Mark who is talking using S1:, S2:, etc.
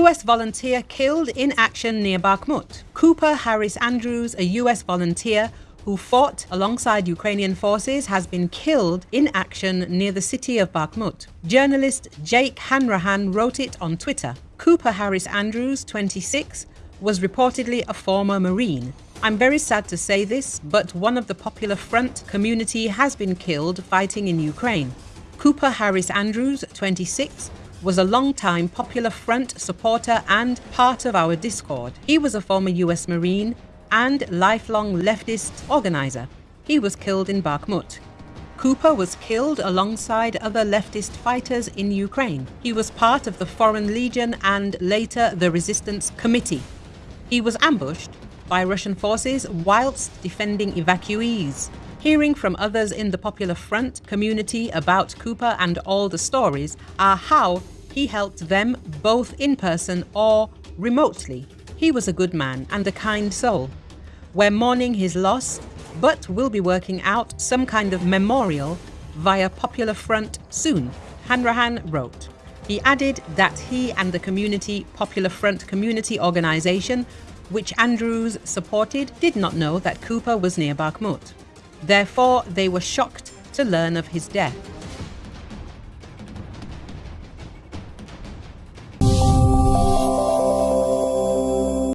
S1: US volunteer killed in action near Bakhmut. Cooper Harris Andrews, a US volunteer who fought alongside Ukrainian forces, has been killed in action near the city of Bakhmut. Journalist Jake Hanrahan wrote it on Twitter. Cooper Harris Andrews, 26, was reportedly a former Marine. I'm very sad to say this, but one of the Popular Front community has been killed fighting in Ukraine. Cooper Harris Andrews, 26, was a long-time Popular Front supporter and part of our Discord. He was a former US Marine and lifelong leftist organizer. He was killed in Bakhmut. Cooper was killed alongside other leftist fighters in Ukraine. He was part of the Foreign Legion and later the Resistance Committee. He was ambushed by Russian forces whilst defending evacuees. Hearing from others in the Popular Front community about Cooper and all the stories are how he helped them both in person or remotely. He was a good man and a kind soul. We're mourning his loss, but we'll be working out some kind of memorial via Popular Front soon, Hanrahan wrote. He added that he and the community Popular Front community organisation, which Andrews supported, did not know that Cooper was near Bakhmut. Therefore, they were shocked to learn of his death.